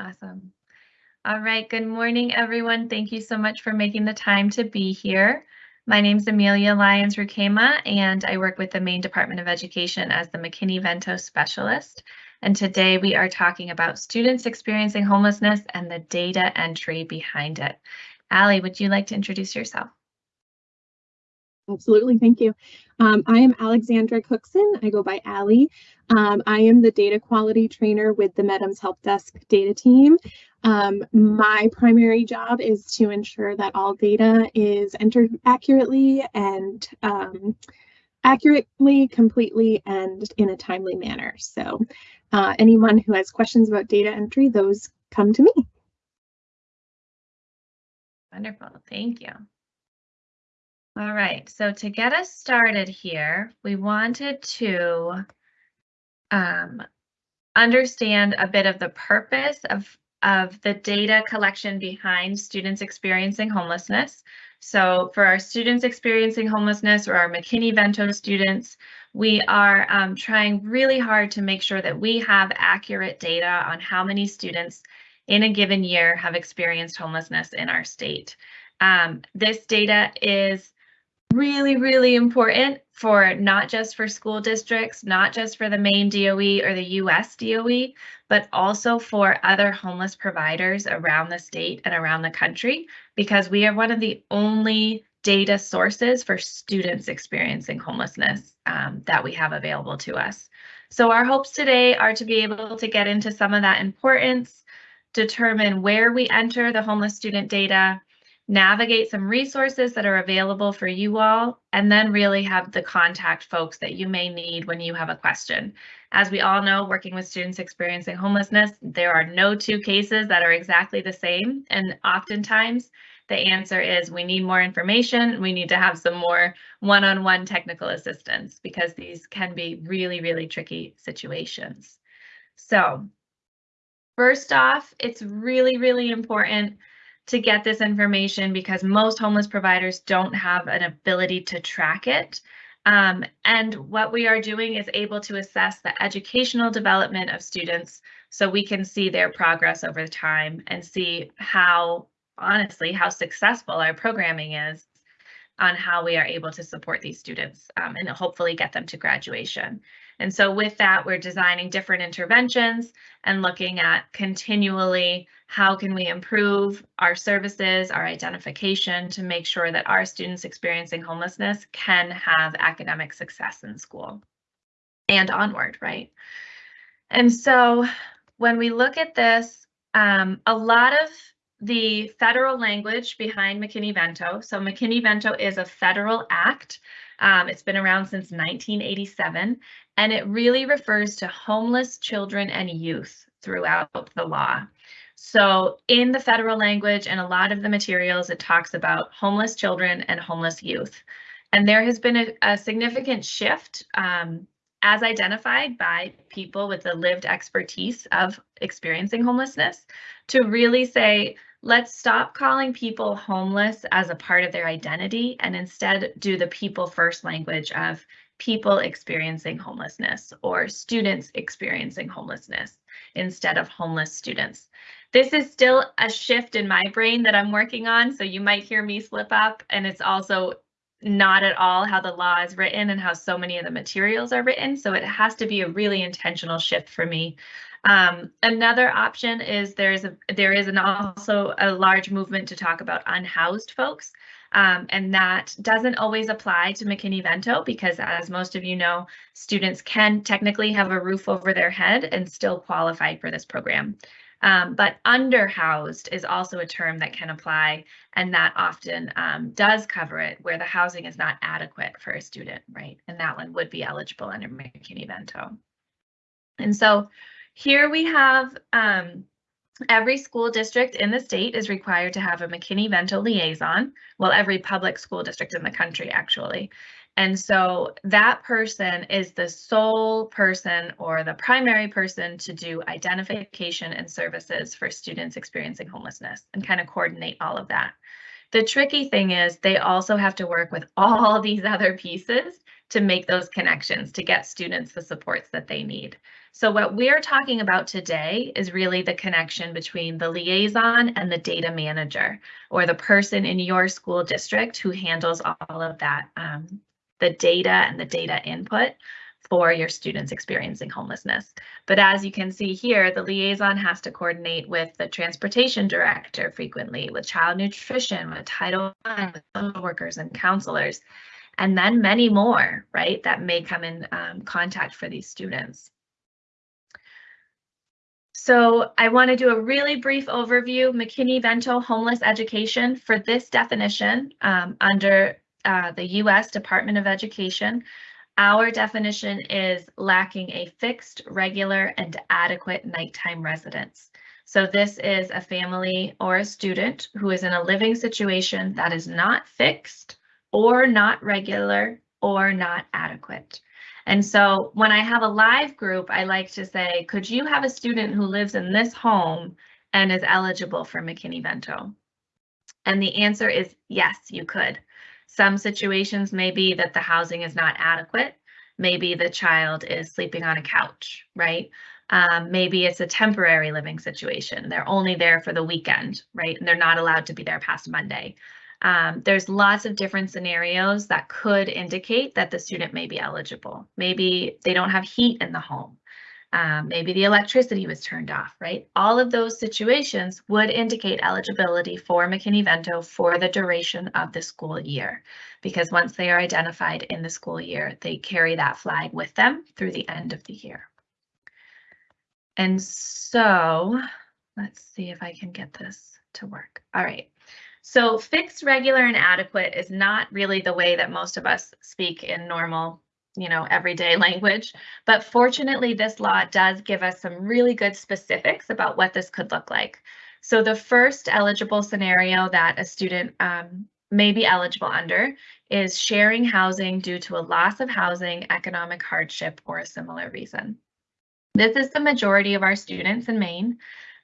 Awesome. All right, good morning, everyone. Thank you so much for making the time to be here. My name is Amelia Lyons Rukema, and I work with the Maine Department of Education as the McKinney-Vento Specialist. And today we are talking about students experiencing homelessness and the data entry behind it. Allie, would you like to introduce yourself? Absolutely, thank you. Um, I am Alexandra Cookson. I go by Allie. Um, I am the data quality trainer with the MEDMS Help Desk data team. Um, my primary job is to ensure that all data is entered accurately and um, accurately, completely, and in a timely manner. So uh, anyone who has questions about data entry, those come to me. Wonderful, thank you. All right, so to get us started here, we wanted to um, understand a bit of the purpose of, of the data collection behind students experiencing homelessness. So for our students experiencing homelessness or our McKinney-Vento students, we are um, trying really hard to make sure that we have accurate data on how many students in a given year have experienced homelessness in our state. Um, this data is really, really important for not just for school districts, not just for the Maine DOE or the US DOE, but also for other homeless providers around the state and around the country, because we are one of the only data sources for students experiencing homelessness um, that we have available to us. So our hopes today are to be able to get into some of that importance, determine where we enter the homeless student data, navigate some resources that are available for you all, and then really have the contact folks that you may need when you have a question. As we all know, working with students experiencing homelessness, there are no two cases that are exactly the same. And oftentimes the answer is we need more information. We need to have some more one-on-one -on -one technical assistance because these can be really, really tricky situations. So first off, it's really, really important to get this information because most homeless providers don't have an ability to track it. Um, and what we are doing is able to assess the educational development of students so we can see their progress over time and see how, honestly, how successful our programming is on how we are able to support these students um, and hopefully get them to graduation. And so with that, we're designing different interventions and looking at continually how can we improve our services, our identification to make sure that our students experiencing homelessness can have academic success in school and onward, right? And so when we look at this, um, a lot of the federal language behind McKinney-Vento, so McKinney-Vento is a federal act um, it's been around since 1987, and it really refers to homeless children and youth throughout the law. So in the federal language and a lot of the materials, it talks about homeless children and homeless youth. And there has been a, a significant shift um, as identified by people with the lived expertise of experiencing homelessness to really say, let's stop calling people homeless as a part of their identity and instead do the people first language of people experiencing homelessness or students experiencing homelessness instead of homeless students. This is still a shift in my brain that I'm working on, so you might hear me slip up and it's also not at all how the law is written and how so many of the materials are written. So it has to be a really intentional shift for me um, another option is there's a there is an also a large movement to talk about unhoused folks. Um, and that doesn't always apply to McKinney-Vento because as most of you know, students can technically have a roof over their head and still qualify for this program. Um, but underhoused is also a term that can apply and that often um, does cover it where the housing is not adequate for a student, right? And that one would be eligible under McKinney-Vento. And so here we have um, every school district in the state is required to have a McKinney-Vento liaison. Well, every public school district in the country, actually. And so that person is the sole person or the primary person to do identification and services for students experiencing homelessness and kind of coordinate all of that. The tricky thing is they also have to work with all these other pieces to make those connections to get students the supports that they need. So what we're talking about today is really the connection between the liaison and the data manager or the person in your school district who handles all of that, um, the data and the data input for your students experiencing homelessness. But as you can see here, the liaison has to coordinate with the transportation director frequently, with child nutrition, with Title I, with social workers and counselors, and then many more, right, that may come in um, contact for these students. So I want to do a really brief overview, McKinney-Vento homeless education for this definition um, under uh, the U.S. Department of Education. Our definition is lacking a fixed, regular, and adequate nighttime residence. So this is a family or a student who is in a living situation that is not fixed or not regular or not adequate. And so when I have a live group, I like to say, could you have a student who lives in this home and is eligible for McKinney-Vento? And the answer is yes, you could. Some situations may be that the housing is not adequate. Maybe the child is sleeping on a couch, right? Um, maybe it's a temporary living situation. They're only there for the weekend, right? And they're not allowed to be there past Monday. Um, there's lots of different scenarios that could indicate that the student may be eligible. Maybe they don't have heat in the home. Um, maybe the electricity was turned off, right? All of those situations would indicate eligibility for McKinney-Vento for the duration of the school year, because once they are identified in the school year, they carry that flag with them through the end of the year. And so let's see if I can get this to work. All right. So fixed, regular, and adequate is not really the way that most of us speak in normal, you know, everyday language. But fortunately, this law does give us some really good specifics about what this could look like. So the first eligible scenario that a student um, may be eligible under is sharing housing due to a loss of housing, economic hardship, or a similar reason. This is the majority of our students in Maine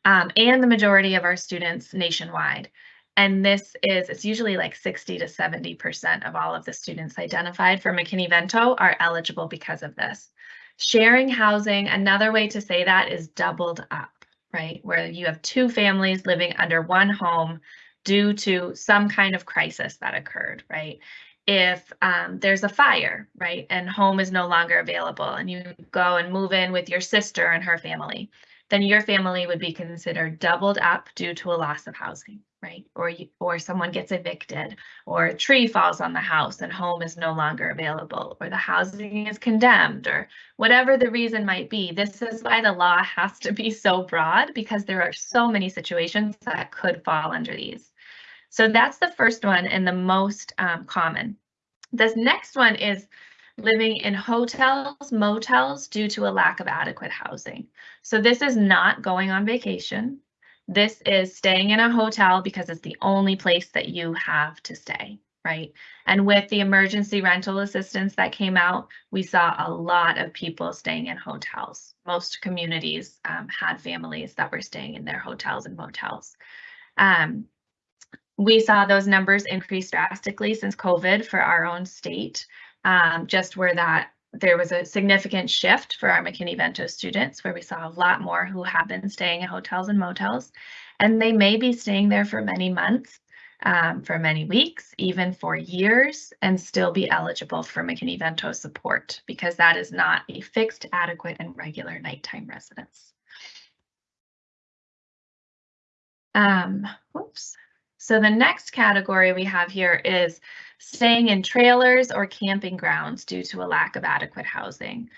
um, and the majority of our students nationwide. And this is, it's usually like 60 to 70% of all of the students identified for McKinney-Vento are eligible because of this. Sharing housing, another way to say that is doubled up, right? Where you have two families living under one home due to some kind of crisis that occurred, right? If um, there's a fire, right, and home is no longer available and you go and move in with your sister and her family, then your family would be considered doubled up due to a loss of housing, right? Or you, or someone gets evicted, or a tree falls on the house and home is no longer available, or the housing is condemned, or whatever the reason might be. This is why the law has to be so broad because there are so many situations that could fall under these. So that's the first one and the most um, common. This next one is living in hotels, motels due to a lack of adequate housing. So this is not going on vacation. This is staying in a hotel because it's the only place that you have to stay, right? And with the emergency rental assistance that came out, we saw a lot of people staying in hotels. Most communities um, had families that were staying in their hotels and motels. Um, we saw those numbers increase drastically since COVID for our own state um, just where that there was a significant shift for our McKinney-Vento students where we saw a lot more who have been staying in hotels and motels, and they may be staying there for many months, um, for many weeks, even for years, and still be eligible for McKinney-Vento support because that is not a fixed, adequate, and regular nighttime residence. Um, whoops. So the next category we have here is staying in trailers or camping grounds due to a lack of adequate housing.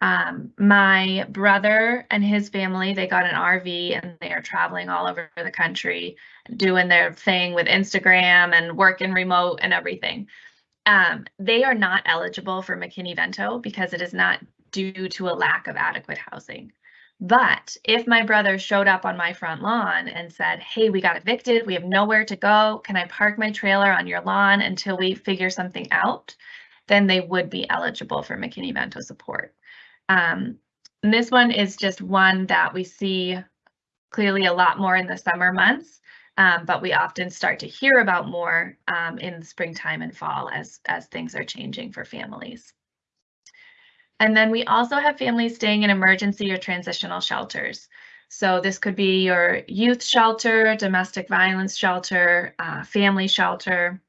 Um, my brother and his family, they got an RV and they are traveling all over the country, doing their thing with Instagram and working remote and everything. Um, they are not eligible for McKinney-Vento because it is not due to a lack of adequate housing. But if my brother showed up on my front lawn and said, Hey, we got evicted, we have nowhere to go. Can I park my trailer on your lawn until we figure something out? Then they would be eligible for McKinney-Vento support. Um, and this one is just one that we see clearly a lot more in the summer months, um, but we often start to hear about more um, in springtime and fall as, as things are changing for families. And then we also have families staying in emergency or transitional shelters. So this could be your youth shelter, domestic violence shelter, uh, family shelter,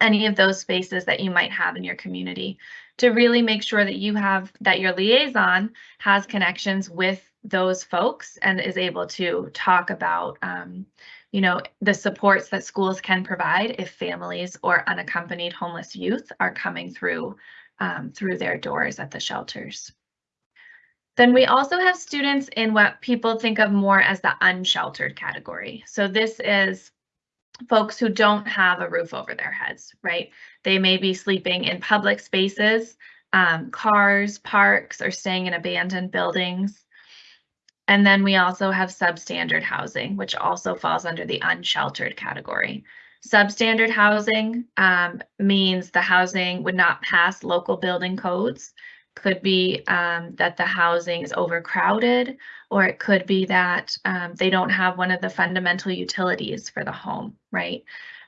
any of those spaces that you might have in your community to really make sure that you have that your liaison has connections with those folks and is able to talk about um, you know the supports that schools can provide if families or unaccompanied homeless youth are coming through um, through their doors at the shelters. Then we also have students in what people think of more as the unsheltered category. So this is folks who don't have a roof over their heads, right? They may be sleeping in public spaces, um, cars, parks, or staying in abandoned buildings. And then we also have substandard housing, which also falls under the unsheltered category. Substandard housing um, means the housing would not pass local building codes. Could be um, that the housing is overcrowded, or it could be that um, they don't have one of the fundamental utilities for the home, right?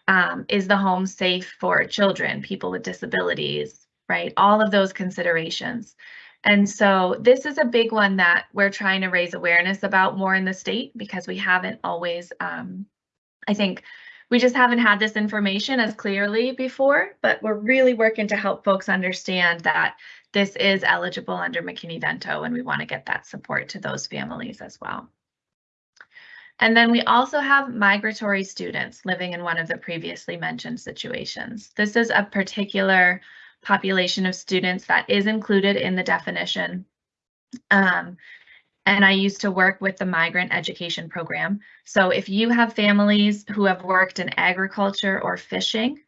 Um, is the home safe for children, people with disabilities, right? All of those considerations. And so this is a big one that we're trying to raise awareness about more in the state because we haven't always, um, I think, we just haven't had this information as clearly before, but we're really working to help folks understand that this is eligible under McKinney-Vento and we want to get that support to those families as well. And then we also have migratory students living in one of the previously mentioned situations. This is a particular population of students that is included in the definition. Um, and I used to work with the migrant education program. So if you have families who have worked in agriculture or fishing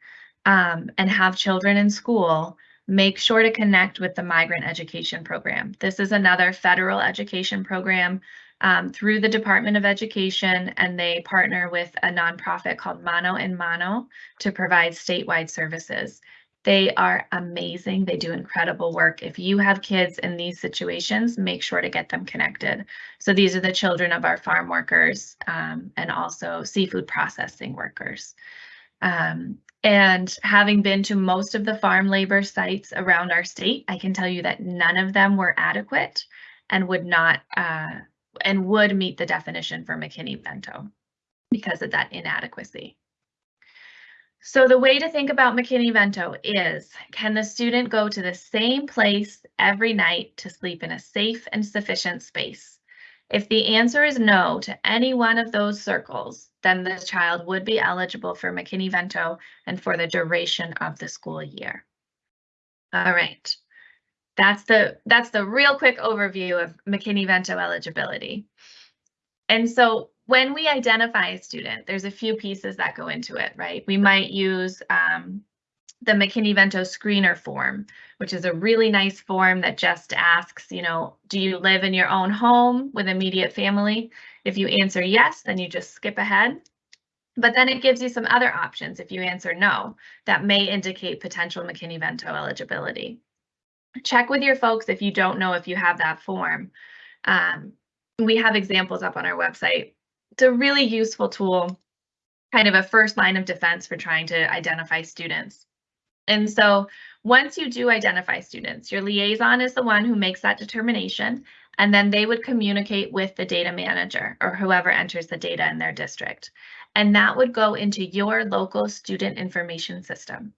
um, and have children in school, make sure to connect with the migrant education program. This is another federal education program um, through the Department of Education, and they partner with a nonprofit called Mano en Mano to provide statewide services. They are amazing. They do incredible work. If you have kids in these situations, make sure to get them connected. So these are the children of our farm workers um, and also seafood processing workers. Um, and having been to most of the farm labor sites around our state, I can tell you that none of them were adequate and would not uh, and would meet the definition for McKinney-Vento because of that inadequacy. So the way to think about McKinney-Vento is, can the student go to the same place every night to sleep in a safe and sufficient space? If the answer is no to any one of those circles, then the child would be eligible for McKinney-Vento and for the duration of the school year. All right. That's the that's the real quick overview of McKinney-Vento eligibility. And so when we identify a student, there's a few pieces that go into it, right? We might use um, the McKinney-Vento screener form, which is a really nice form that just asks, you know, do you live in your own home with immediate family? If you answer yes, then you just skip ahead. But then it gives you some other options if you answer no, that may indicate potential McKinney-Vento eligibility. Check with your folks if you don't know if you have that form. Um, we have examples up on our website it's a really useful tool, kind of a first line of defense for trying to identify students. And so once you do identify students, your liaison is the one who makes that determination, and then they would communicate with the data manager or whoever enters the data in their district. And that would go into your local student information system.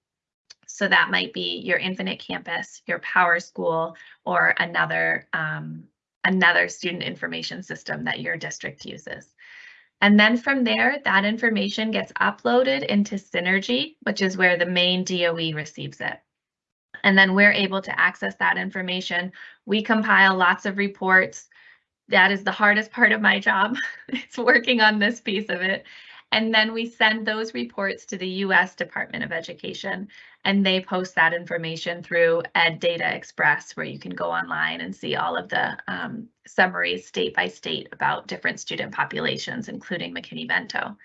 So that might be your Infinite Campus, your PowerSchool, or another, um, another student information system that your district uses. And then from there, that information gets uploaded into Synergy, which is where the Maine DOE receives it. And then we're able to access that information. We compile lots of reports. That is the hardest part of my job. it's working on this piece of it. And then we send those reports to the US Department of Education and they post that information through Ed Data Express where you can go online and see all of the um, summaries state by state about different student populations, including McKinney-Vento.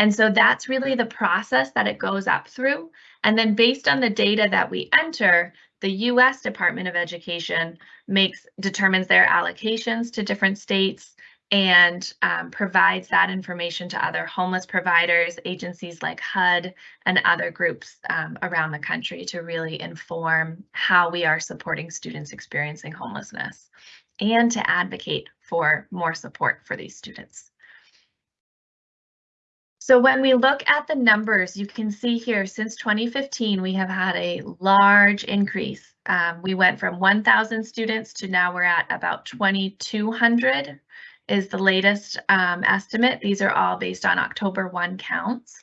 And so that's really the process that it goes up through. And then based on the data that we enter, the US Department of Education makes determines their allocations to different states and um, provides that information to other homeless providers, agencies like HUD, and other groups um, around the country to really inform how we are supporting students experiencing homelessness and to advocate for more support for these students. So when we look at the numbers, you can see here since 2015, we have had a large increase. Um, we went from 1,000 students to now we're at about 2,200 is the latest um, estimate. These are all based on October 1 counts.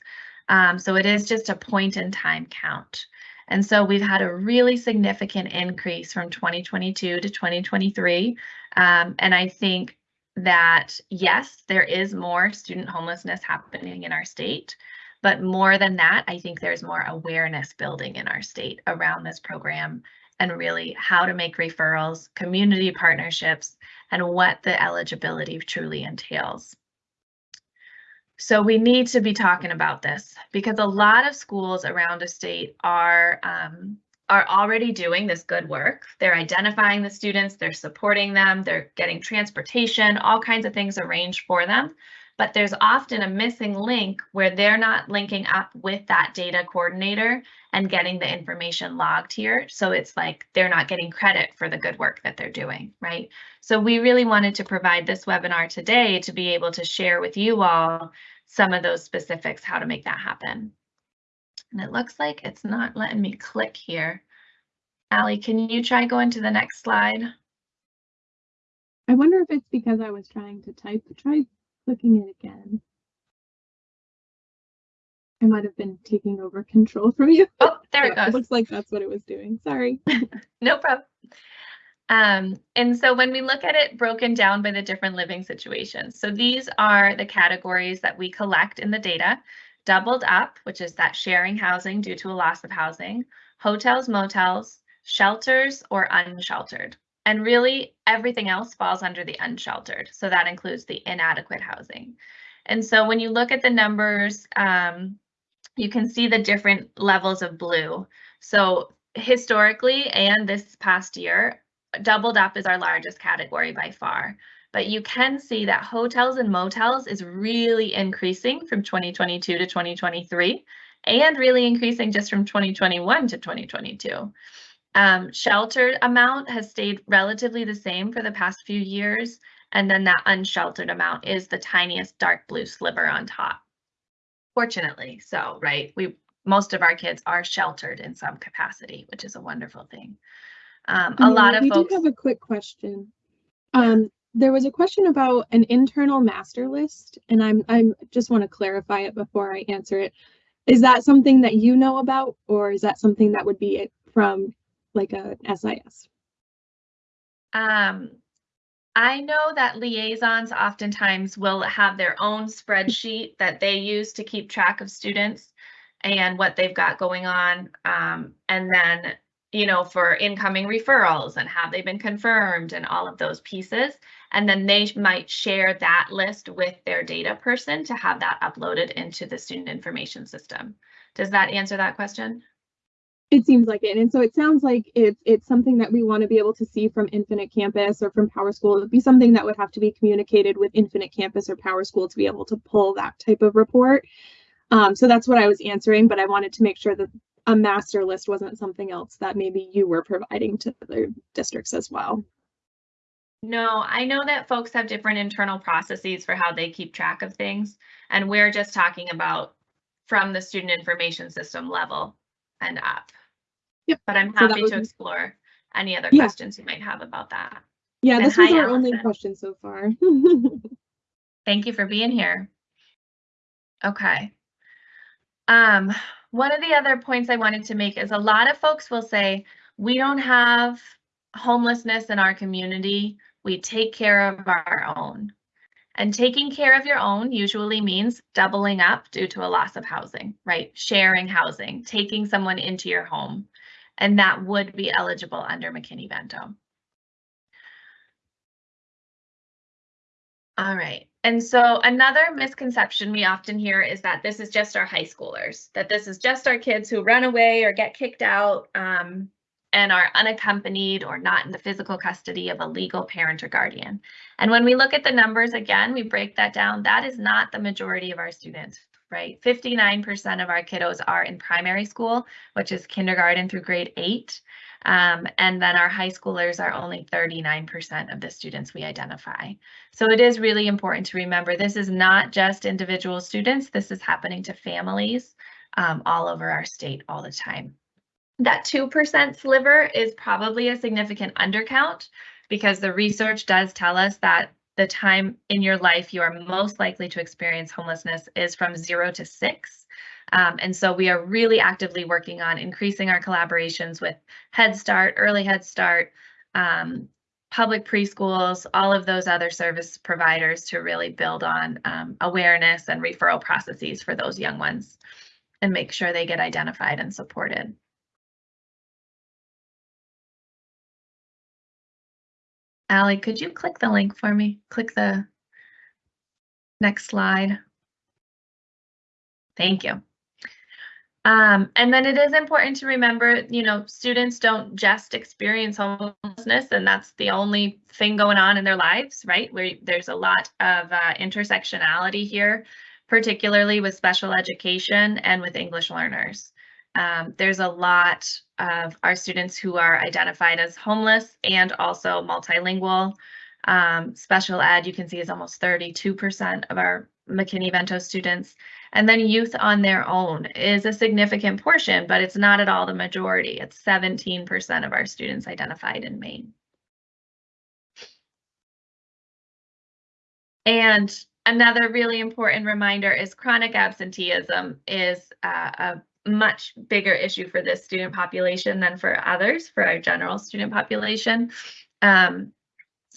Um, so it is just a point in time count. And so we've had a really significant increase from 2022 to 2023. Um, and I think that yes, there is more student homelessness happening in our state. But more than that, I think there's more awareness building in our state around this program and really how to make referrals, community partnerships, and what the eligibility truly entails. So we need to be talking about this because a lot of schools around the state are um, are already doing this good work. They're identifying the students, they're supporting them, they're getting transportation, all kinds of things arranged for them but there's often a missing link where they're not linking up with that data coordinator and getting the information logged here. So it's like they're not getting credit for the good work that they're doing, right? So we really wanted to provide this webinar today to be able to share with you all some of those specifics, how to make that happen. And it looks like it's not letting me click here. Allie, can you try going to the next slide? I wonder if it's because I was trying to type. Try clicking it again. I might have been taking over control from you. Oh, there it goes. Looks like that's what it was doing. Sorry. No problem. Um, and so when we look at it broken down by the different living situations, so these are the categories that we collect in the data. Doubled up, which is that sharing housing due to a loss of housing, hotels, motels, shelters, or unsheltered. And really everything else falls under the unsheltered. So that includes the inadequate housing. And so when you look at the numbers, um, you can see the different levels of blue. So historically and this past year, doubled up is our largest category by far. But you can see that hotels and motels is really increasing from 2022 to 2023 and really increasing just from 2021 to 2022. Um, sheltered amount has stayed relatively the same for the past few years. And then that unsheltered amount is the tiniest dark blue sliver on top. Fortunately, so, right, we, most of our kids are sheltered in some capacity, which is a wonderful thing. Um, a Yeah, lot of we folks. do have a quick question. Um, there was a question about an internal master list, and I'm I'm just want to clarify it before I answer it. Is that something that you know about, or is that something that would be it from like a SIS? Um, I know that liaisons oftentimes will have their own spreadsheet that they use to keep track of students and what they've got going on. Um, and then, you know, for incoming referrals and have they been confirmed and all of those pieces. And then they might share that list with their data person to have that uploaded into the student information system. Does that answer that question? It seems like it. And so it sounds like if it's something that we want to be able to see from Infinite Campus or from PowerSchool, it'd be something that would have to be communicated with Infinite Campus or PowerSchool to be able to pull that type of report. Um, so that's what I was answering, but I wanted to make sure that a master list wasn't something else that maybe you were providing to other districts as well. No, I know that folks have different internal processes for how they keep track of things. And we're just talking about from the student information system level and up. Yep, But I'm so happy to explore any other Yeah. questions you might have about that. Yeah, And this was our only question so far. Thank you for being here. Okay. Um, one of the other points I wanted to make is a lot of folks will say, we don't have homelessness in our community. We take care of our own. And taking care of your own usually means doubling up due to a loss of housing, right? Sharing housing, taking someone into your home. And that would be eligible under McKinney-Vento. All right. And so another misconception we often hear is that this is just our high schoolers, that this is just our kids who run away or get kicked out. Um, and are unaccompanied or not in the physical custody of a legal parent or guardian. And when we look at the numbers again, we break that down. That is not the majority of our students, right? 59% of our kiddos are in primary school, which is kindergarten through grade eight. Um, and then our high schoolers are only 39% of the students we identify. So it is really important to remember this is not just individual students, this is happening to families um, all over our state all the time. That 2% sliver is probably a significant undercount because the research does tell us that the time in your life you are most likely to experience homelessness is from zero to six. Um, and so we are really actively working on increasing our collaborations with Head Start, Early Head Start, um, public preschools, all of those other service providers to really build on um, awareness and referral processes for those young ones and make sure they get identified and supported. Allie, could you click the link for me? Click the next slide. Thank you. Um, and then it is important to remember, you know, students don't just experience homelessness and that's the only thing going on in their lives, right? Where there's a lot of uh, intersectionality here, particularly with special education and with English learners. Um, there's a lot of our students who are identified as homeless and also multilingual. Um, special ed, you can see, is almost 32% of our McKinney-Vento students. And then youth on their own is a significant portion, but it's not at all the majority. It's 17% of our students identified in Maine. And another really important reminder is chronic absenteeism is uh, a much bigger issue for this student population than for others, for our general student population. Um,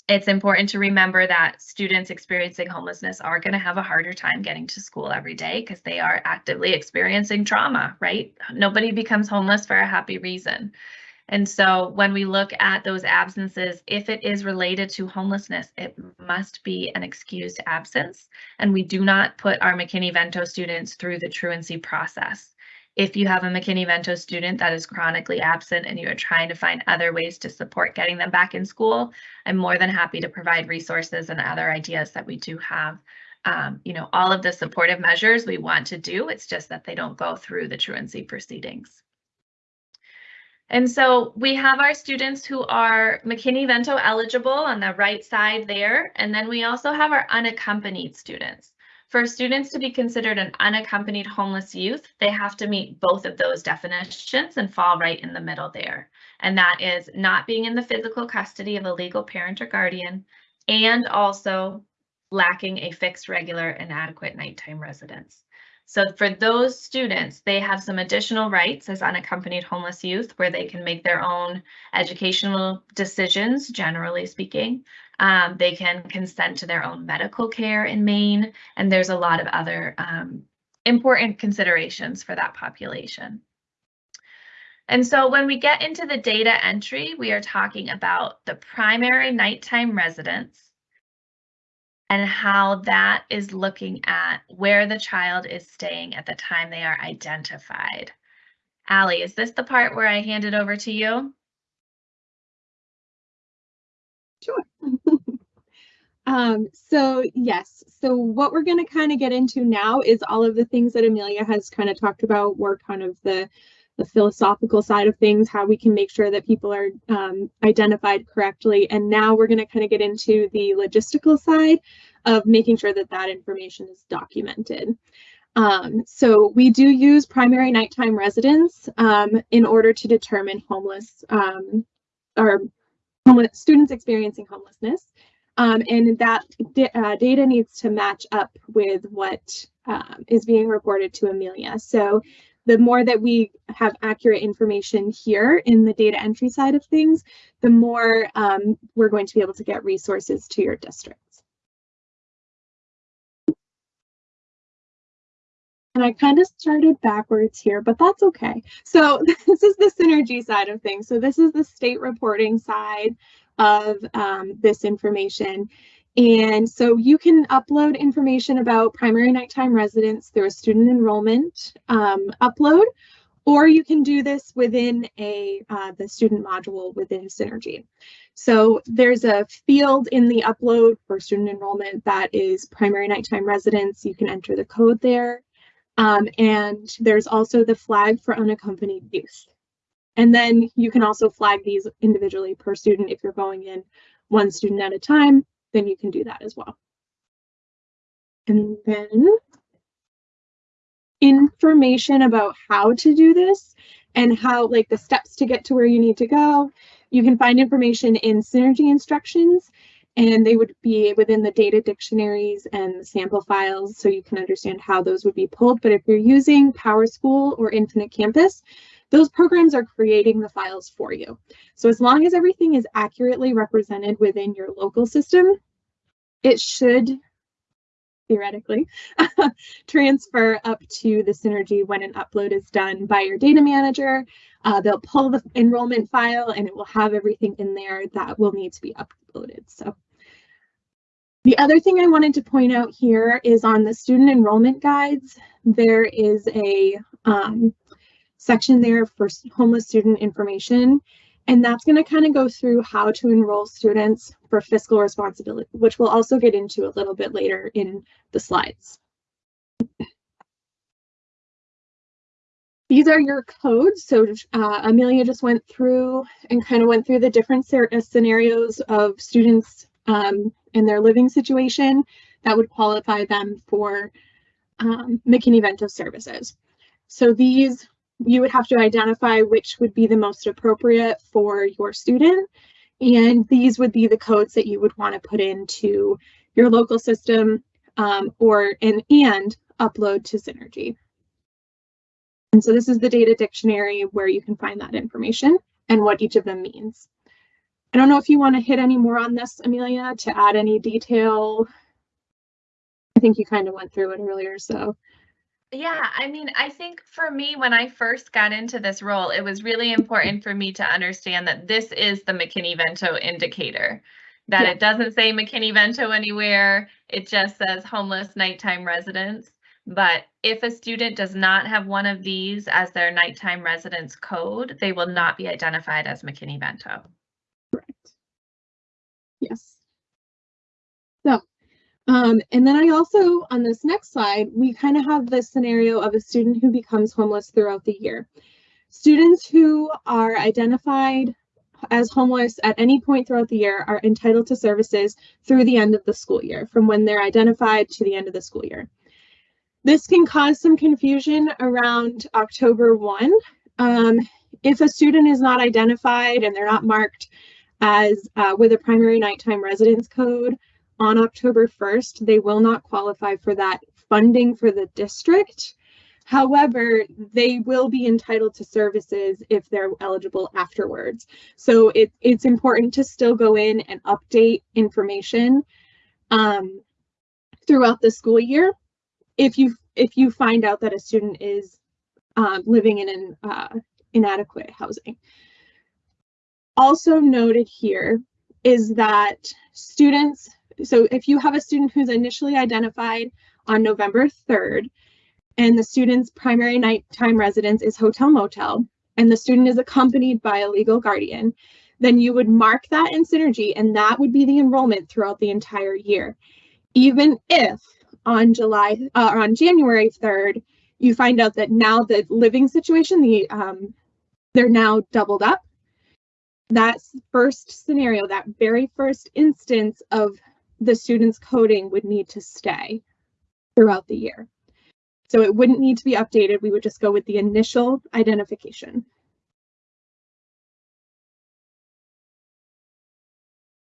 it's important to remember that students experiencing homelessness are going to have a harder time getting to school every day because they are actively experiencing trauma, right? Nobody becomes homeless for a happy reason. And so when we look at those absences, if it is related to homelessness, it must be an excused absence. And we do not put our McKinney-Vento students through the truancy process. If you have a McKinney-Vento student that is chronically absent and you are trying to find other ways to support getting them back in school, I'm more than happy to provide resources and other ideas that we do have. Um, you know, all of the supportive measures we want to do, it's just that they don't go through the truancy proceedings. And so we have our students who are McKinney-Vento eligible on the right side there, and then we also have our unaccompanied students. For students to be considered an unaccompanied homeless youth, they have to meet both of those definitions and fall right in the middle there. And that is not being in the physical custody of a legal parent or guardian, and also lacking a fixed, regular, and adequate nighttime residence. So for those students, they have some additional rights as unaccompanied homeless youth where they can make their own educational decisions, generally speaking. Um, they can consent to their own medical care in Maine, and there's a lot of other um, important considerations for that population. And so when we get into the data entry, we are talking about the primary nighttime residence, and how that is looking at where the child is staying at the time they are identified. Allie, is this the part where I hand it over to you? Sure. um, so yes, so what we're going to kind of get into now is all of the things that Amelia has kind of talked about were kind of the the philosophical side of things, how we can make sure that people are um, identified correctly. And now we're going to kind of get into the logistical side of making sure that that information is documented. Um, so we do use primary nighttime residence um, in order to determine homeless um, or students experiencing homelessness. Um, and that uh, data needs to match up with what um, is being reported to Amelia. So the more that we have accurate information here in the data entry side of things, the more um, we're going to be able to get resources to your districts. And I kind of started backwards here, but that's okay. So this is the synergy side of things. So this is the state reporting side of um, this information. And so you can upload information about primary nighttime residence through a student enrollment um, upload, or you can do this within a uh, the student module within Synergy. So there's a field in the upload for student enrollment that is primary nighttime residence. You can enter the code there. Um, and there's also the flag for unaccompanied youth. And then you can also flag these individually per student. If you're going in one student at a time, then you can do that as well. And then information about how to do this and how like the steps to get to where you need to go. You can find information in Synergy instructions and they would be within the data dictionaries and sample files so you can understand how those would be pulled. But if you're using PowerSchool or Infinite Campus, those programs are creating the files for you. So as long as everything is accurately represented within your local system, it should theoretically transfer up to the Synergy when an upload is done by your data manager. Uh, they'll pull the enrollment file and it will have everything in there that will need to be uploaded. So the other thing I wanted to point out here is on the student enrollment guides, there is a um, section there for homeless student information. And that's going to kind of go through how to enroll students for fiscal responsibility, which we'll also get into a little bit later in the slides. These are your codes. So uh, Amelia just went through and kind of went through the different scenarios of students um, in their living situation that would qualify them for um, McKinney-Vento services. So these you would have to identify which would be the most appropriate for your student. And these would be the codes that you would want to put into your local system um, or and, and upload to Synergy. And so this is the data dictionary where you can find that information and what each of them means. I don't know if you want to hit any more on this, Amelia, to add any detail. I think you kind of went through it earlier, so. Yeah, I mean, I think for me, when I first got into this role, it was really important for me to understand that this is the McKinney-Vento indicator, that Yeah. it doesn't say McKinney-Vento anywhere. It just says homeless nighttime residence. But if a student does not have one of these as their nighttime residence code, they will not be identified as McKinney-Vento. Correct. Yes. Um, and then I also, on this next slide, we kind of have the scenario of a student who becomes homeless throughout the year. Students who are identified as homeless at any point throughout the year are entitled to services through the end of the school year, from when they're identified to the end of the school year. This can cause some confusion around October 1. Um, if a student is not identified and they're not marked as uh, with a primary nighttime residence code on October 1st, they will not qualify for that funding for the district. However, they will be entitled to services if they're eligible afterwards. So it, it's important to still go in and update information um, throughout the school year. If you if you find out that a student is um, living in an uh, inadequate housing. Also noted here is that students, so if you have a student who's initially identified on November 3rd, and the student's primary nighttime residence is hotel motel, and the student is accompanied by a legal guardian, then you would mark that in Synergy, and that would be the enrollment throughout the entire year. Even if on July, uh, on January 3rd, you find out that now the living situation, the um, they're now doubled up. That first scenario, that very first instance of the student's coding would need to stay throughout the year. So it wouldn't need to be updated. We would just go with the initial identification.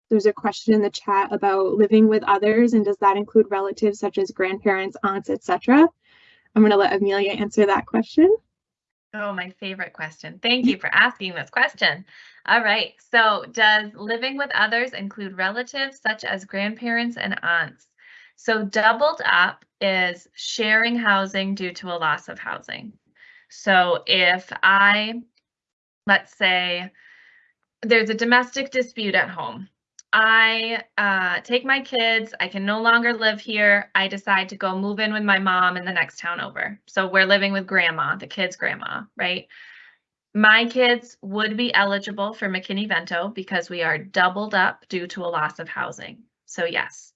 There's a question in the chat about living with others and does that include relatives such as grandparents, aunts, etc. I'm going to let Amelia answer that question. Oh, my favorite question. Thank you for asking this question. All right. So does living with others include relatives such as grandparents and aunts? So doubled up is sharing housing due to a loss of housing. So if I, let's say, there's a domestic dispute at home. I uh, take my kids, I can no longer live here. I decide to go move in with my mom in the next town over. So we're living with grandma, the kids' grandma, right? My kids would be eligible for McKinney-Vento because we are doubled up due to a loss of housing. So yes.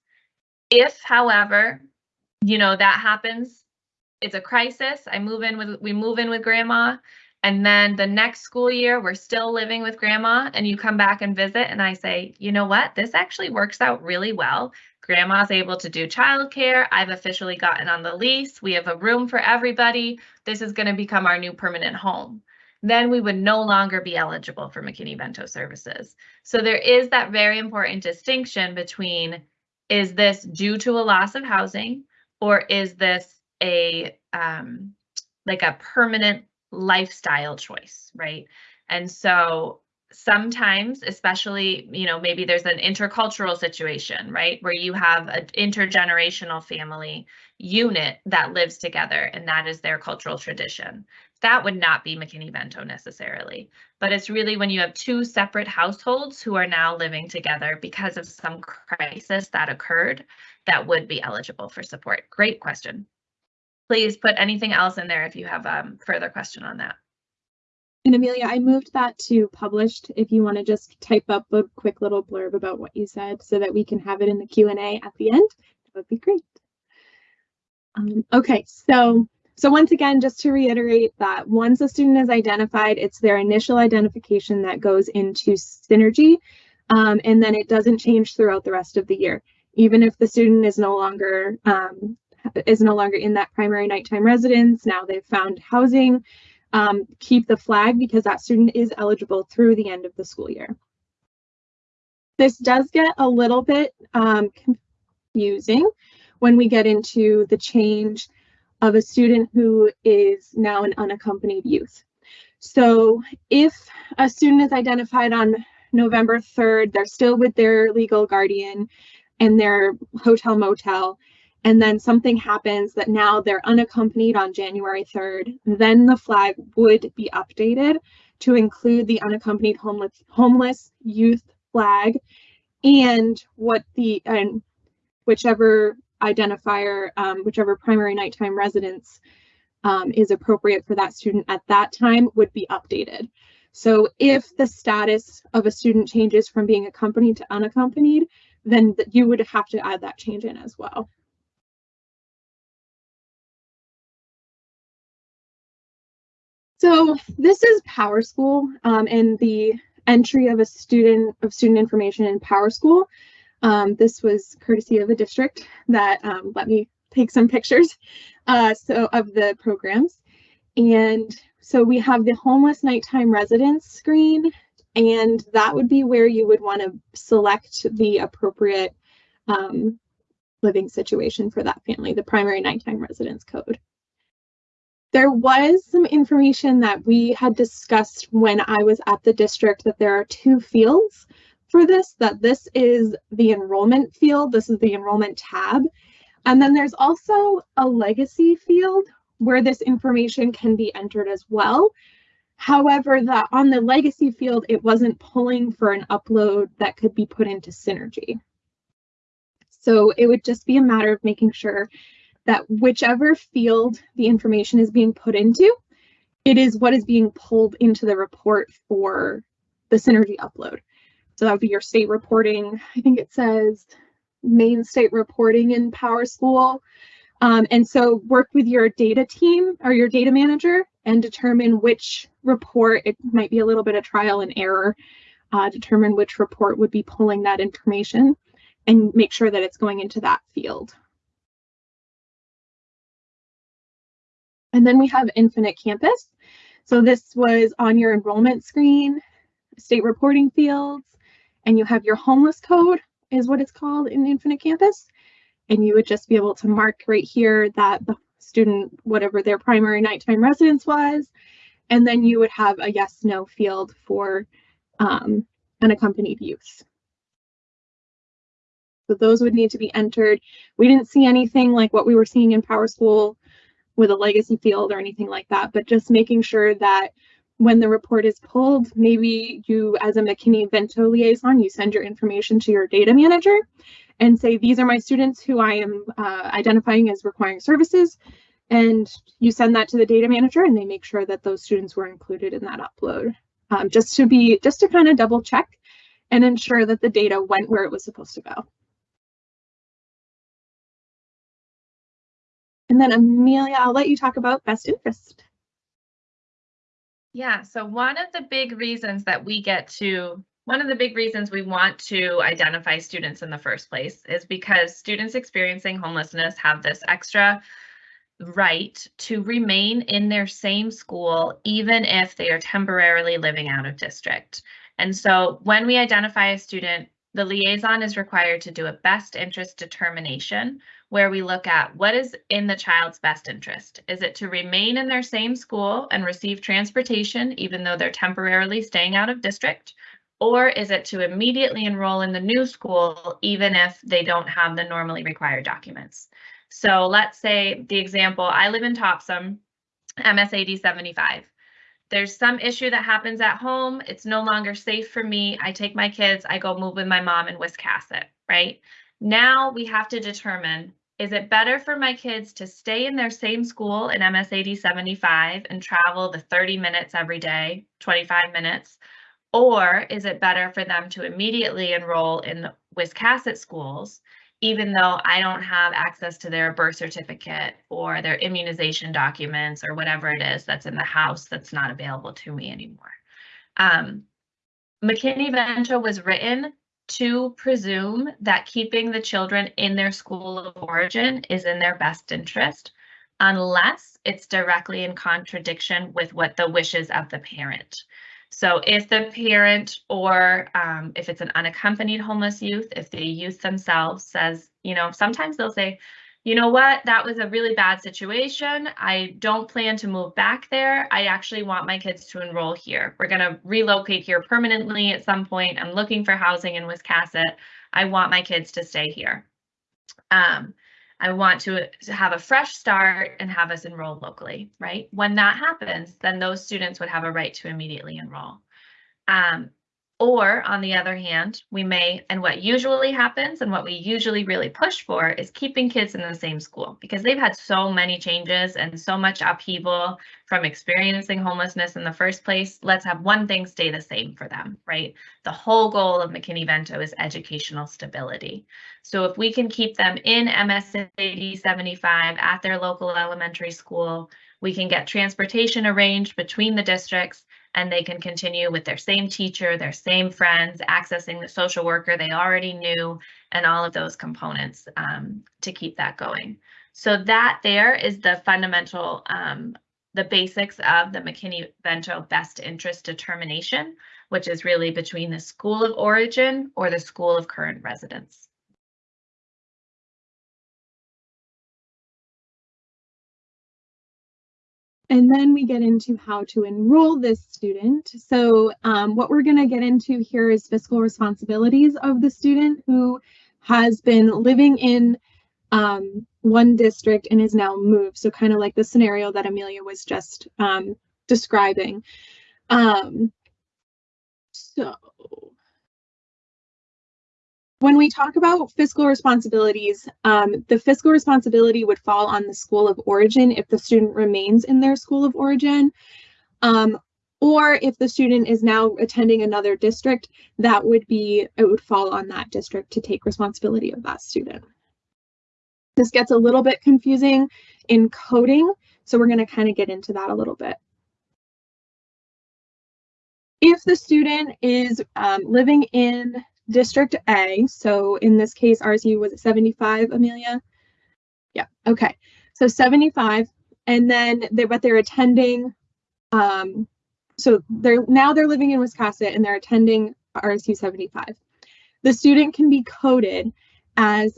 If, however, you know, that happens, it's a crisis. I move in with, we move in with grandma. And then the next school year, we're still living with grandma and you come back and visit and I say, you know what, this actually works out really well. Grandma's able to do childcare. I've officially gotten on the lease. We have a room for everybody. This is going to become our new permanent home. Then we would no longer be eligible for McKinney-Vento services. So there is that very important distinction between is this due to a loss of housing or is this a um, like a permanent lifestyle choice, right? And so sometimes, especially, you know, maybe there's an intercultural situation, right? Where you have an intergenerational family unit that lives together and that is their cultural tradition. That would not be McKinney-Vento necessarily, but it's really when you have two separate households who are now living together because of some crisis that occurred that would be eligible for support. Great question please put anything else in there if you have um, further question on that. And Amelia, I moved that to published. If you want to just type up a quick little blurb about what you said so that we can have it in the Q&A at the end, that would be great. Um, okay, so so once again, just to reiterate that once a student is identified, it's their initial identification that goes into Synergy, um, and then it doesn't change throughout the rest of the year. Even if the student is no longer um, is no longer in that primary nighttime residence. Now they've found housing. Um, keep the flag because that student is eligible through the end of the school year. This does get a little bit um, confusing when we get into the change of a student who is now an unaccompanied youth. So if a student is identified on November 3rd, they're still with their legal guardian and their hotel motel, and then something happens that now they're unaccompanied on January 3rd, then the flag would be updated to include the unaccompanied homeless, homeless youth flag and what the and whichever identifier, um, whichever primary nighttime residence um, is appropriate for that student at that time would be updated. So if the status of a student changes from being accompanied to unaccompanied, then you would have to add that change in as well. So this is PowerSchool um, and the entry of a student of student information in PowerSchool. Um, this was courtesy of the district that um, let me take some pictures uh, so of the programs. And so we have the homeless nighttime residence screen, and that would be where you would want to select the appropriate um, living situation for that family, the primary nighttime residence code. There was some information that we had discussed when I was at the district that there are two fields for this, that this is the enrollment field, this is the enrollment tab. And then there's also a legacy field where this information can be entered as well. However, that on the legacy field, it wasn't pulling for an upload that could be put into Synergy. So it would just be a matter of making sure that whichever field the information is being put into, it is what is being pulled into the report for the Synergy upload. So that would be your state reporting. I think it says Maine state reporting in PowerSchool. Um, and so work with your data team or your data manager and determine which report, it might be a little bit of trial and error, uh, determine which report would be pulling that information and make sure that it's going into that field. And then we have Infinite Campus. So this was on your enrollment screen, state reporting fields, and you have your homeless code is what it's called in Infinite Campus. And you would just be able to mark right here that the student, whatever their primary nighttime residence was, and then you would have a yes, no field for um, unaccompanied youth. So those would need to be entered. We didn't see anything like what we were seeing in PowerSchool with a legacy field or anything like that, but just making sure that when the report is pulled, maybe you as a McKinney-Vento liaison, you send your information to your data manager and say, these are my students who I am uh, identifying as requiring services. And you send that to the data manager and they make sure that those students were included in that upload. Um, just to be, just to kind of double check and ensure that the data went where it was supposed to go. And then Amelia, I'll let you talk about best interest. Yeah, so one of the big reasons that we get to, one of the big reasons we want to identify students in the first place is because students experiencing homelessness have this extra right to remain in their same school, even if they are temporarily living out of district. And so when we identify a student, the liaison is required to do a best interest determination where we look at what is in the child's best interest. Is it to remain in their same school and receive transportation even though they're temporarily staying out of district? Or is it to immediately enroll in the new school even if they don't have the normally required documents? So let's say the example, I live in Topsham, MS 75 there's some issue that happens at home. It's no longer safe for me. I take my kids, I go move with my mom in Wiscasset, right? Now we have to determine is it better for my kids to stay in their same school in MSAD 75 and travel the 30 minutes every day, 25 minutes? Or is it better for them to immediately enroll in Wiscasset schools, even though I don't have access to their birth certificate or their immunization documents or whatever it is that's in the house that's not available to me anymore? Um, McKinney-Vento was written to presume that keeping the children in their school of origin is in their best interest unless it's directly in contradiction with what the wishes of the parent. So if the parent or um, if it's an unaccompanied homeless youth, if the youth themselves says, you know, sometimes they'll say, you know what, that was a really bad situation. I don't plan to move back there. I actually want my kids to enroll here. We're going to relocate here permanently at some point. I'm looking for housing in Wiscasset. I want my kids to stay here. Um, I want to, have a fresh start and have us enroll locally, right? When that happens, then those students would have a right to immediately enroll. Um, or on the other hand, we may, and what usually happens and what we usually really push for is keeping kids in the same school because they've had so many changes and so much upheaval from experiencing homelessness in the first place. Let's have one thing stay the same for them, right? The whole goal of McKinney-Vento is educational stability. So if we can keep them in MSAD 75 at their local elementary school, we can get transportation arranged between the districts and they can continue with their same teacher, their same friends, accessing the social worker they already knew, and all of those components um, to keep that going. So that there is the fundamental, um, the basics of the McKinney-Vento best interest determination, which is really between the school of origin or the school of current residence. And then we get into how to enroll this student. So um, what we're going to get into here is fiscal responsibilities of the student who has been living in um, one district and is now moved. So kind of like the scenario that Amelia was just um, describing. Um, so when we talk about fiscal responsibilities, um, the fiscal responsibility would fall on the school of origin if the student remains in their school of origin. Um, or if the student is now attending another district, that would be, it would fall on that district to take responsibility of that student. This gets a little bit confusing in coding, so we're going to kind of get into that a little bit. If the student is um, living in District A. So in this case, RSU was 75, Amelia? Yeah, okay. So 75, and then they but they're attending. Um, so they're now they're living in Wiscasset and they're attending RSU 75. The student can be coded as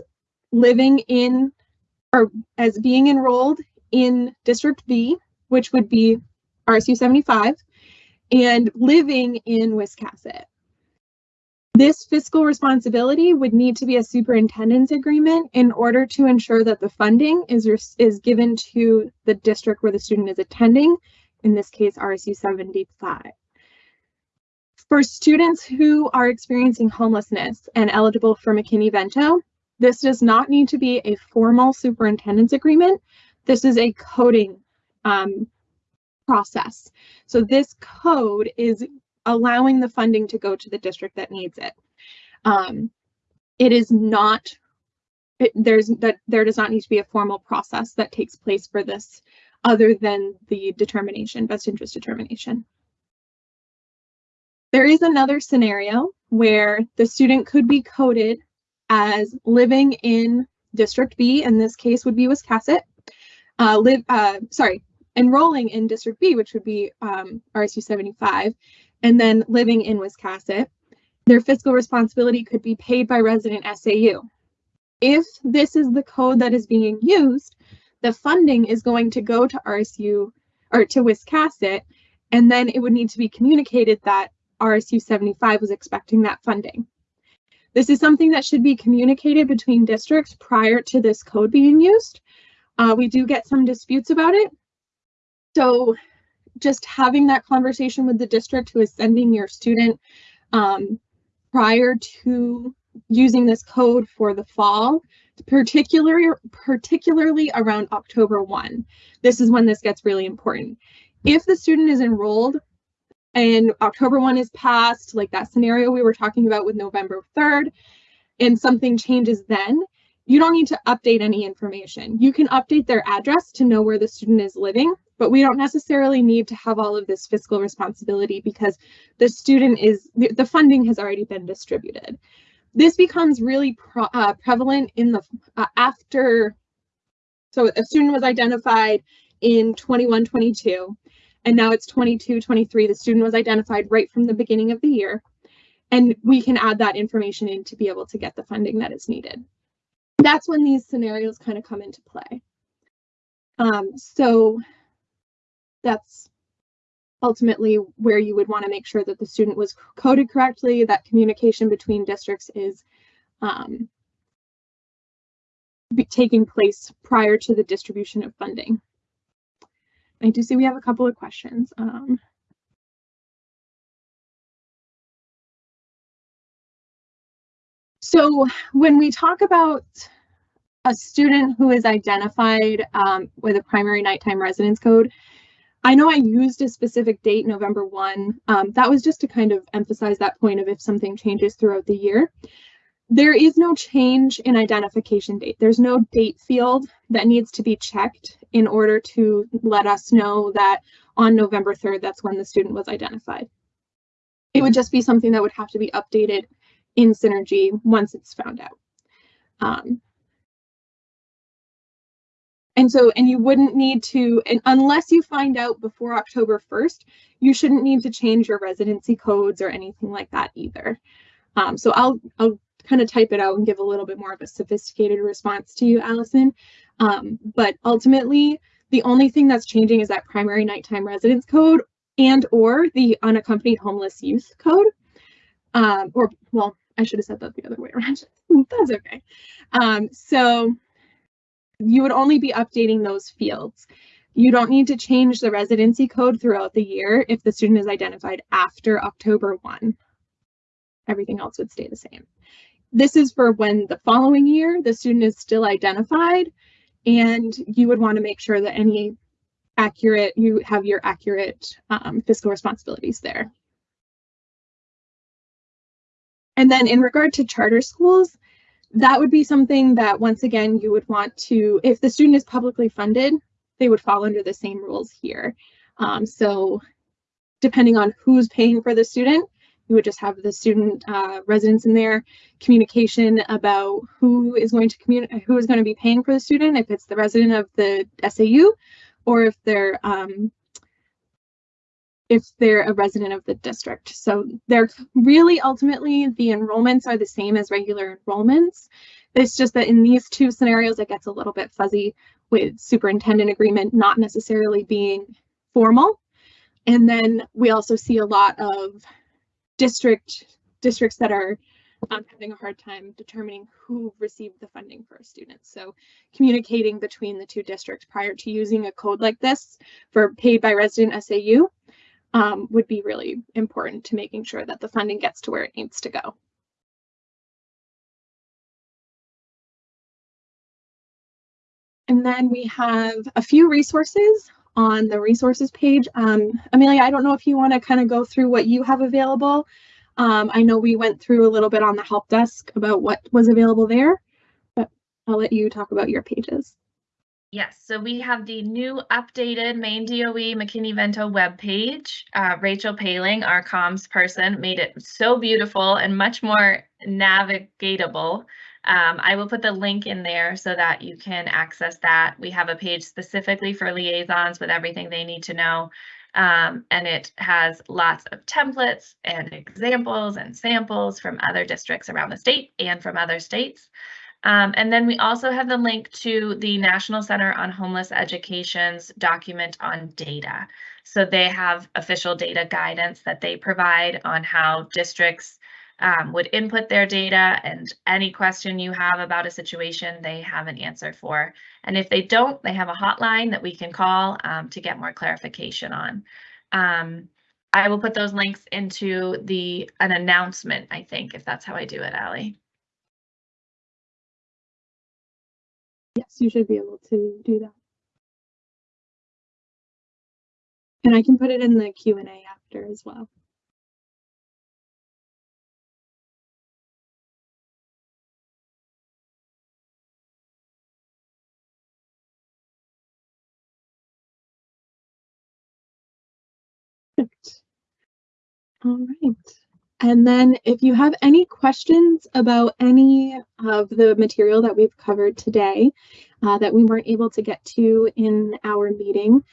living in or as being enrolled in District B, which would be RSU 75, and living in Wiscasset. This fiscal responsibility would need to be a superintendent's agreement in order to ensure that the funding is, is given to the district where the student is attending in this case RSU 75. For students who are experiencing homelessness and eligible for McKinney-Vento, this does not need to be a formal superintendent's agreement. This is a coding um, process. So this code is allowing the funding to go to the district that needs it. Um, it is not, it, there's that there does not need to be a formal process that takes place for this other than the determination, best interest determination. There is another scenario where the student could be coded as living in District B, in this case would be Wiscasset, uh, live, uh, sorry, enrolling in District B, which would be um, RSU 75, and then living in Wiscasset. Their fiscal responsibility could be paid by resident SAU. If this is the code that is being used, the funding is going to go to RSU or to Wiscasset, and then it would need to be communicated that RSU 75 was expecting that funding. This is something that should be communicated between districts prior to this code being used. Uh, we do get some disputes about it. So just having that conversation with the district who is sending your student um, prior to using this code for the fall, particularly, particularly around October 1. This is when this gets really important. If the student is enrolled and October 1 is passed, like that scenario we were talking about with November 3rd, and something changes then, you don't need to update any information. You can update their address to know where the student is living, but we don't necessarily need to have all of this fiscal responsibility because the student is, the funding has already been distributed. This becomes really uh, prevalent in the uh, after, so a student was identified in 21, 22, and now it's 22, 23. The student was identified right from the beginning of the year, and we can add that information in to be able to get the funding that is needed. That's when these scenarios kind of come into play. Um, so that's ultimately where you would want to make sure that the student was coded correctly, that communication between districts is um, taking place prior to the distribution of funding. I do see we have a couple of questions. Um, so when we talk about a student who is identified um, with a primary nighttime residence code, I know I used a specific date, November 1. Um, that was just to kind of emphasize that point of if something changes throughout the year. There is no change in identification date. There's no date field that needs to be checked in order to let us know that on November 3rd, that's when the student was identified. It would just be something that would have to be updated in Synergy once it's found out. Um, and so, and you wouldn't need to, and unless you find out before October 1st, you shouldn't need to change your residency codes or anything like that either. Um, so I'll, I'll kind of type it out and give a little bit more of a sophisticated response to you, Allison. Um, but ultimately, the only thing that's changing is that primary nighttime residence code and or the unaccompanied homeless youth code. Um, or, well, I should have said that the other way around. that's okay. Um, so you would only be updating those fields. You don't need to change the residency code throughout the year if the student is identified after October 1. Everything else would stay the same. This is for when the following year the student is still identified and you would want to make sure that any accurate, you have your accurate um, fiscal responsibilities there. And then in regard to charter schools, that would be something that once again you would want to, if the student is publicly funded, they would fall under the same rules here. Um, so depending on who's paying for the student, you would just have the student uh, residents in there, communication about who is going to communicate, who is going to be paying for the student, if it's the resident of the SAU, or if they're um, if they're a resident of the district. So they're really ultimately the enrollments are the same as regular enrollments. It's just that in these two scenarios, it gets a little bit fuzzy with superintendent agreement not necessarily being formal. And then we also see a lot of district districts that are um, having a hard time determining who received the funding for a student. So communicating between the two districts prior to using a code like this for paid by resident SAU um, would be really important to making sure that the funding gets to where it needs to go. And then we have a few resources on the resources page. Um, Amelia, I don't know if you want to kind of go through what you have available. Um, I know we went through a little bit on the help desk about what was available there, but I'll let you talk about your pages. Yes, so we have the new updated Maine DOE McKinney-Vento webpage. Uh, Rachel Paling, our comms person, made it so beautiful and much more navigatable. Um, I will put the link in there so that you can access that. We have a page specifically for liaisons with everything they need to know. Um, and it has lots of templates and examples and samples from other districts around the state and from other states. Um, and then we also have the link to the National Center on Homeless Education's document on data. So they have official data guidance that they provide on how districts um, would input their data and any question you have about a situation, they have an answer for. And if they don't, they have a hotline that we can call um, to get more clarification on. Um, I will put those links into the an announcement, I think, if that's how I do it, Allie. Yes, you should be able to do that. And I can put it in the Q and A after as well. All right. And then if you have any questions about any of the material that we've covered today uh, that we weren't able to get to in our meeting,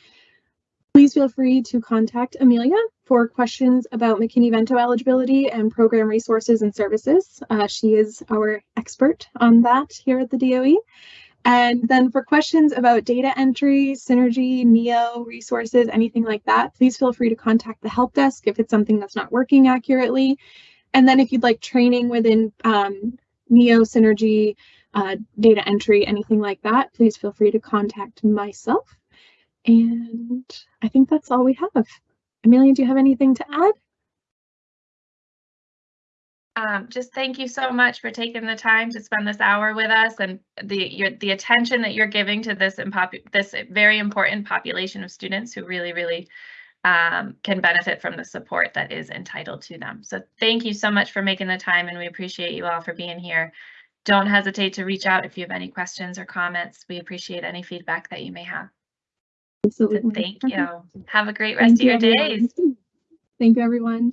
please feel free to contact Amelia for questions about McKinney-Vento eligibility and program resources and services. Uh, she is our expert on that here at the DOE. And then for questions about data entry, Synergy, NEO, resources, anything like that, please feel free to contact the help desk if it's something that's not working accurately. And then if you'd like training within um, NEO, Synergy, uh, data entry, anything like that, please feel free to contact myself. And I think that's all we have. Amelia, do you have anything to add? Um, just thank you so much for taking the time to spend this hour with us and the your, the attention that you're giving to this this very important population of students who really, really um, can benefit from the support that is entitled to them. So thank you so much for making the time and we appreciate you all for being here. Don't hesitate to reach out if you have any questions or comments. We appreciate any feedback that you may have. Absolutely. So thank you. Have a great rest thank of your days. Thank you, everyone.